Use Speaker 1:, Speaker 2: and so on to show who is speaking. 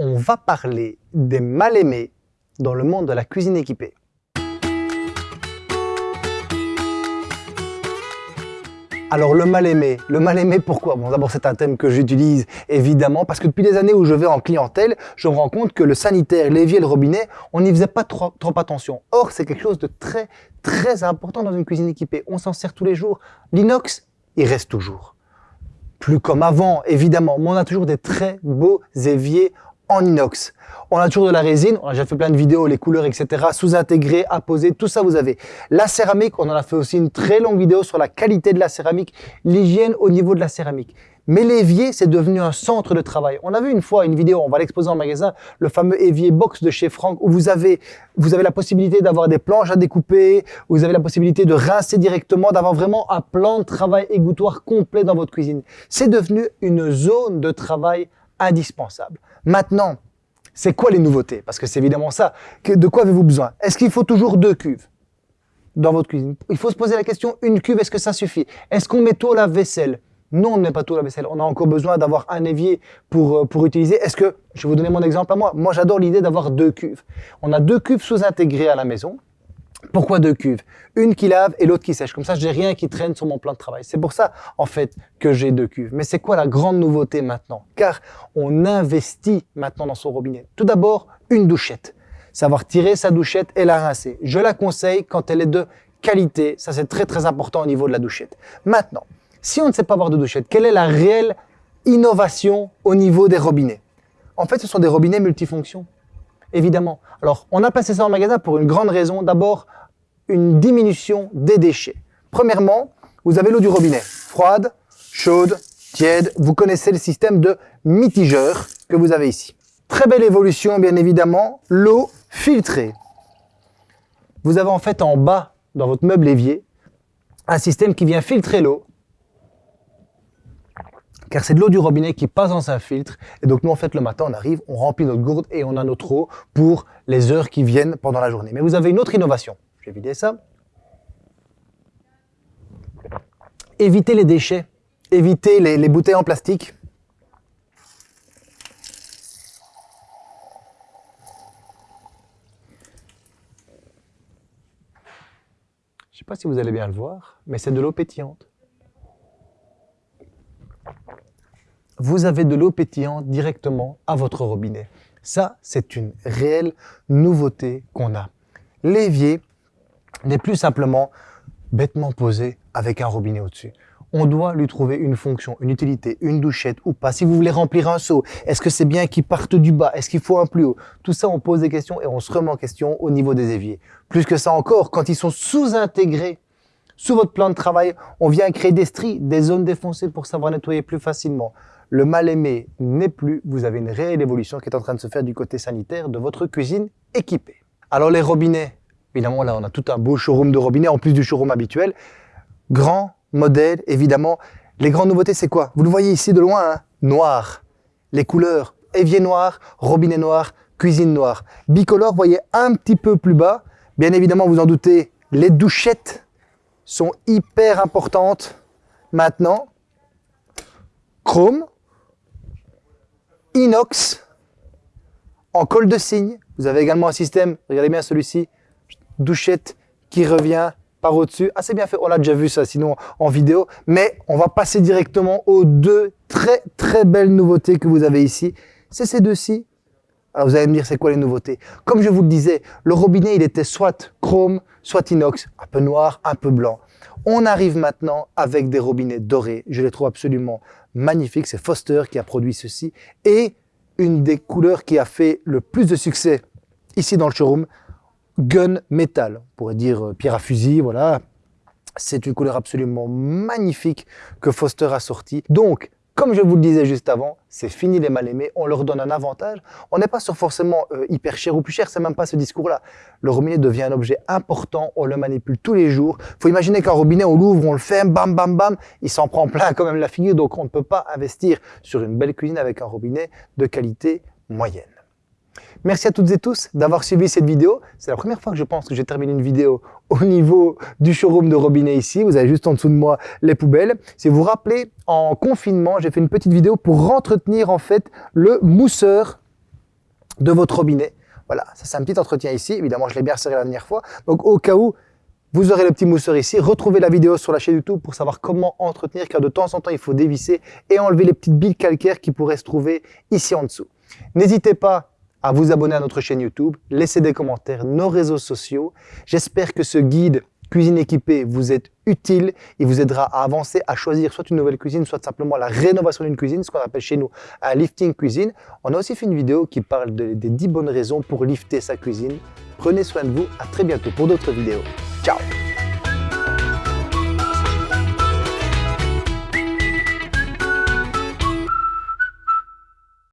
Speaker 1: on va parler des mal-aimés dans le monde de la cuisine équipée. Alors le mal-aimé, le mal-aimé pourquoi? Bon d'abord c'est un thème que j'utilise évidemment parce que depuis des années où je vais en clientèle, je me rends compte que le sanitaire, l'évier le robinet, on n'y faisait pas trop, trop attention. Or c'est quelque chose de très très important dans une cuisine équipée. On s'en sert tous les jours. L'inox, il reste toujours. Plus comme avant évidemment, mais on a toujours des très beaux éviers en inox. On a toujours de la résine, on a déjà fait plein de vidéos, les couleurs, etc. Sous-intégrées, apposées, tout ça vous avez. La céramique, on en a fait aussi une très longue vidéo sur la qualité de la céramique, l'hygiène au niveau de la céramique. Mais l'évier, c'est devenu un centre de travail. On a vu une fois une vidéo, on va l'exposer en magasin, le fameux évier box de chez Franck, où vous avez, vous avez la possibilité d'avoir des planches à découper, vous avez la possibilité de rincer directement, d'avoir vraiment un plan de travail égouttoir complet dans votre cuisine. C'est devenu une zone de travail indispensable. Maintenant, c'est quoi les nouveautés? Parce que c'est évidemment ça. de quoi avez-vous besoin? Est-ce qu'il faut toujours deux cuves dans votre cuisine? Il faut se poser la question, une cuve, est-ce que ça suffit? Est-ce qu'on met tout la vaisselle? Non, on ne met pas tout la vaisselle. On a encore besoin d'avoir un évier pour, euh, pour utiliser. Est-ce que, je vais vous donner mon exemple à moi. Moi, j'adore l'idée d'avoir deux cuves. On a deux cuves sous-intégrées à la maison. Pourquoi deux cuves? Une qui lave et l'autre qui sèche. Comme ça, j'ai rien qui traîne sur mon plan de travail. C'est pour ça, en fait, que j'ai deux cuves. Mais c'est quoi la grande nouveauté maintenant? Car on investit maintenant dans son robinet. Tout d'abord, une douchette. Savoir tirer sa douchette et la rincer. Je la conseille quand elle est de qualité. Ça, c'est très, très important au niveau de la douchette. Maintenant, si on ne sait pas avoir de douchette, quelle est la réelle innovation au niveau des robinets? En fait, ce sont des robinets multifonctions évidemment. Alors, on a placé ça en magasin pour une grande raison. D'abord, une diminution des déchets. Premièrement, vous avez l'eau du robinet, froide, chaude, tiède. Vous connaissez le système de mitigeur que vous avez ici. Très belle évolution, bien évidemment, l'eau filtrée. Vous avez en fait en bas, dans votre meuble évier, un système qui vient filtrer l'eau car c'est de l'eau du robinet qui passe dans un filtre. Et donc nous, en fait, le matin, on arrive, on remplit notre gourde et on a notre eau pour les heures qui viennent pendant la journée. Mais vous avez une autre innovation. Je vais vider ça. Évitez les déchets, évitez les, les bouteilles en plastique. Je ne sais pas si vous allez bien le voir, mais c'est de l'eau pétillante. Vous avez de l'eau pétillante directement à votre robinet. Ça, c'est une réelle nouveauté qu'on a. L'évier n'est plus simplement bêtement posé avec un robinet au-dessus. On doit lui trouver une fonction, une utilité, une douchette ou pas. Si vous voulez remplir un seau, est-ce que c'est bien qu'il parte du bas? Est-ce qu'il faut un plus haut? Tout ça, on pose des questions et on se remet en question au niveau des éviers. Plus que ça encore, quand ils sont sous-intégrés sous votre plan de travail, on vient créer des stries, des zones défoncées pour savoir nettoyer plus facilement le mal-aimé n'est plus, vous avez une réelle évolution qui est en train de se faire du côté sanitaire de votre cuisine équipée. Alors les robinets, évidemment là on a tout un beau showroom de robinets en plus du showroom habituel. Grand modèle, évidemment. Les grandes nouveautés c'est quoi? Vous le voyez ici de loin, hein? Noir. Les couleurs, évier noir, robinet noir, cuisine noire. Bicolore, voyez un petit peu plus bas. Bien évidemment, vous en doutez, les douchettes sont hyper importantes maintenant. Chrome, inox en colle de cygne. Vous avez également un système, regardez bien celui-ci, douchette qui revient par au-dessus. Assez bien fait, on a déjà vu ça sinon en vidéo. Mais on va passer directement aux deux très très belles nouveautés que vous avez ici. C'est ces deux-ci. Alors vous allez me dire c'est quoi les nouveautés? Comme je vous le disais, le robinet il était soit chrome, soit inox, un peu noir, un peu blanc. On arrive maintenant avec des robinets dorés. Je les trouve absolument magnifiques. C'est Foster qui a produit ceci. Et une des couleurs qui a fait le plus de succès ici dans le showroom, Gun Metal. On pourrait dire euh, pierre à fusil, voilà. C'est une couleur absolument magnifique que Foster a sorti. Donc, comme je vous le disais juste avant, c'est fini les mal-aimés, on leur donne un avantage. On n'est pas sur forcément euh, hyper cher ou plus cher, c'est même pas ce discours-là. Le robinet devient un objet important, on le manipule tous les jours. faut imaginer qu'un robinet, on l'ouvre, on le ferme, bam, bam, bam, il s'en prend plein quand même la figure, donc on ne peut pas investir sur une belle cuisine avec un robinet de qualité moyenne. Merci à toutes et tous d'avoir suivi cette vidéo. C'est la première fois que je pense que j'ai terminé une vidéo au niveau du showroom de robinet ici. Vous avez juste en dessous de moi les poubelles. Si vous vous rappelez, en confinement, j'ai fait une petite vidéo pour entretenir en fait le mousseur de votre robinet. Voilà, ça c'est un petit entretien ici. Évidemment, je l'ai bien serré la dernière fois. Donc au cas où vous aurez le petit mousseur ici. Retrouvez la vidéo sur la chaîne YouTube pour savoir comment entretenir, car de temps en temps, il faut dévisser et enlever les petites billes calcaires qui pourraient se trouver ici en dessous. N'hésitez pas à vous abonner à notre chaîne YouTube, laisser des commentaires, nos réseaux sociaux. J'espère que ce guide cuisine équipée vous est utile. Il vous aidera à avancer, à choisir soit une nouvelle cuisine, soit simplement la rénovation d'une cuisine, ce qu'on appelle chez nous un lifting cuisine. On a aussi fait une vidéo qui parle des 10 bonnes raisons pour lifter sa cuisine. Prenez soin de vous, à très bientôt pour d'autres vidéos. Ciao